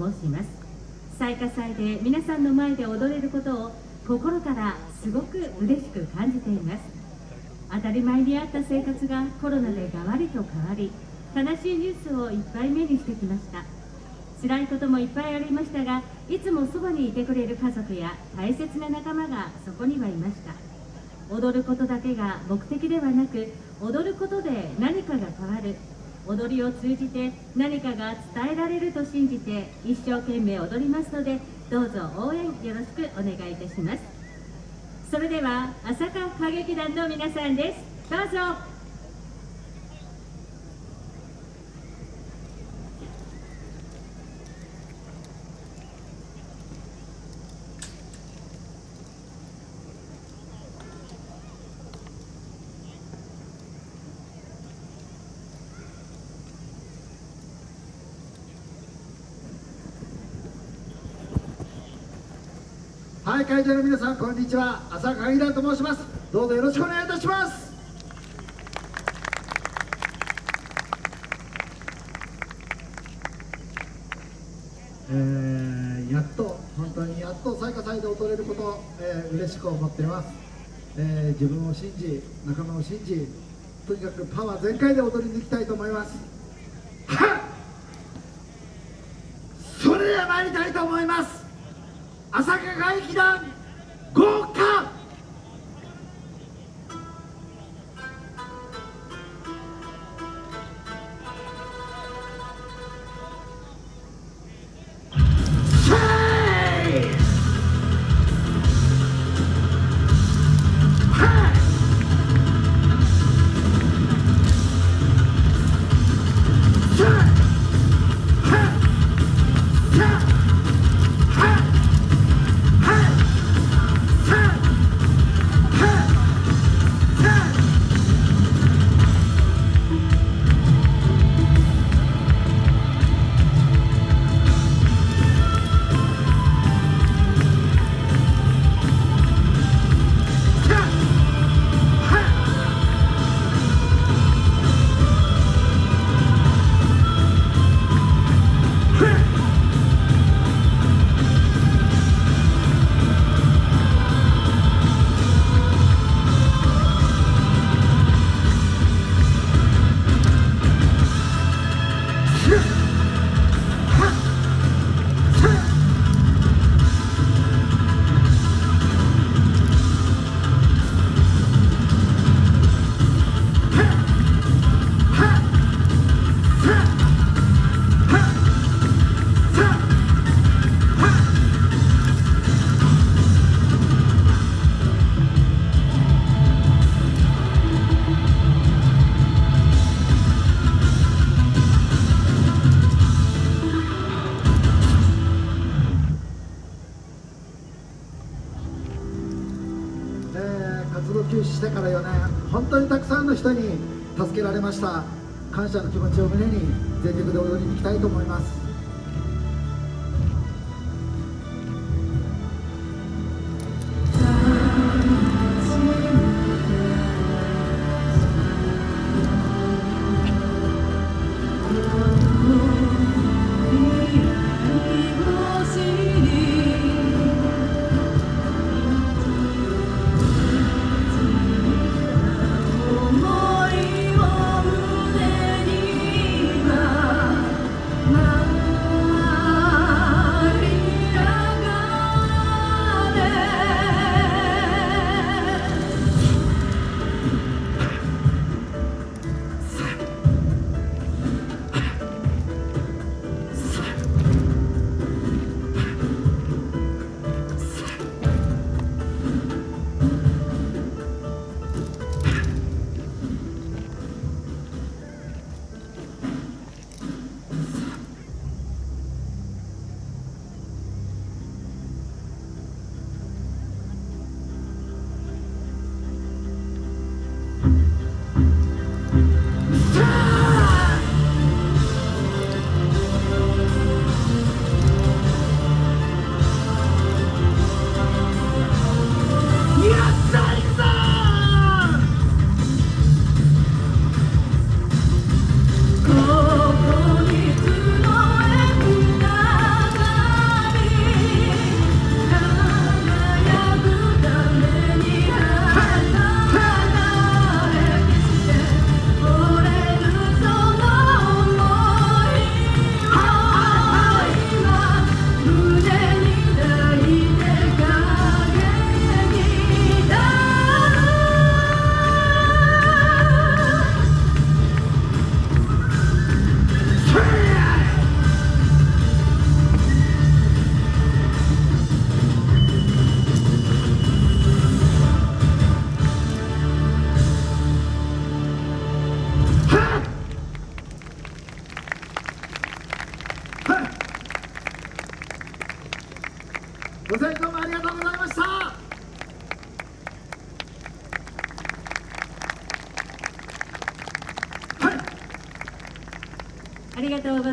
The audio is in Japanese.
申します。最下祭で皆さんの前で踊れることを心からすごく嬉しく感じています。当たり前にあった生活がコロナでがわりと変わり悲しいニュースをいっぱい目にしてきました。辛いこともいっぱいありましたがいつもそばにいてくれる家族や大切な仲間がそこにはいました。踊ることだけが目的ではなく踊ることで何かが変わる。踊りを通じて何かが伝えられると信じて一生懸命踊りますのでどうぞ応援よろしくお願いいたします。それでは朝霞歌劇団の皆さんです。どうぞ。はい会場の皆さんこんにちは。浅香団と申します。どうぞよろしくお願いいたします。えー、やっと本当にやっと最下祭で踊れること、えー、嬉しく思っています、えー、自分を信じ仲間を信じとにかくパワー全開で踊りに行きたいと思います。はっ！それでは参りたいと思います。朝霞外劇団豪華休止してから4年本当にたくさんの人に助けられました。感謝の気持ちを胸に全力で踊りに行きたいと思います。ご清聴もありがとうございました。はい。ありがとうございます。